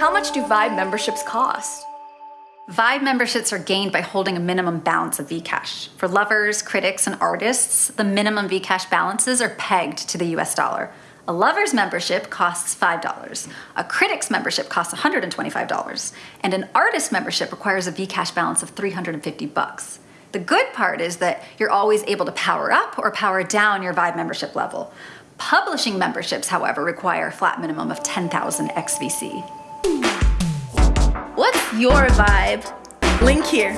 How much do Vibe memberships cost? Vibe memberships are gained by holding a minimum balance of Vcash. For lovers, critics, and artists, the minimum Vcash balances are pegged to the US dollar. A lover's membership costs $5, a critic's membership costs $125, and an artist membership requires a Vcash balance of 350 bucks. The good part is that you're always able to power up or power down your Vibe membership level. Publishing memberships, however, require a flat minimum of 10,000 XVC. What's your vibe? Link here.